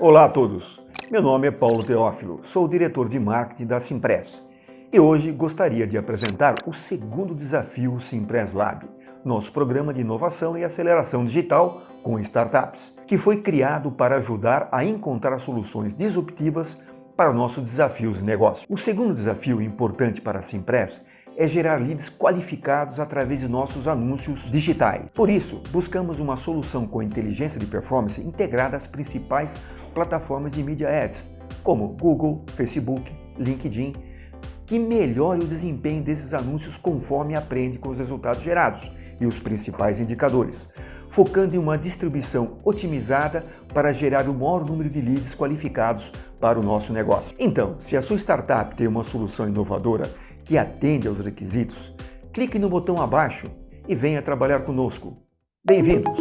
Olá a todos, meu nome é Paulo Teófilo, sou o diretor de marketing da Simpress e hoje gostaria de apresentar o segundo desafio Simpress Lab, nosso programa de inovação e aceleração digital com startups, que foi criado para ajudar a encontrar soluções disruptivas para nossos desafios de negócio. O segundo desafio importante para a Simpress é gerar leads qualificados através de nossos anúncios digitais. Por isso, buscamos uma solução com inteligência de performance integrada às principais plataformas de mídia ads, como Google, Facebook, LinkedIn, que melhore o desempenho desses anúncios conforme aprende com os resultados gerados e os principais indicadores, focando em uma distribuição otimizada para gerar o maior número de leads qualificados para o nosso negócio. Então, se a sua startup tem uma solução inovadora que atende aos requisitos, clique no botão abaixo e venha trabalhar conosco. Bem-vindos!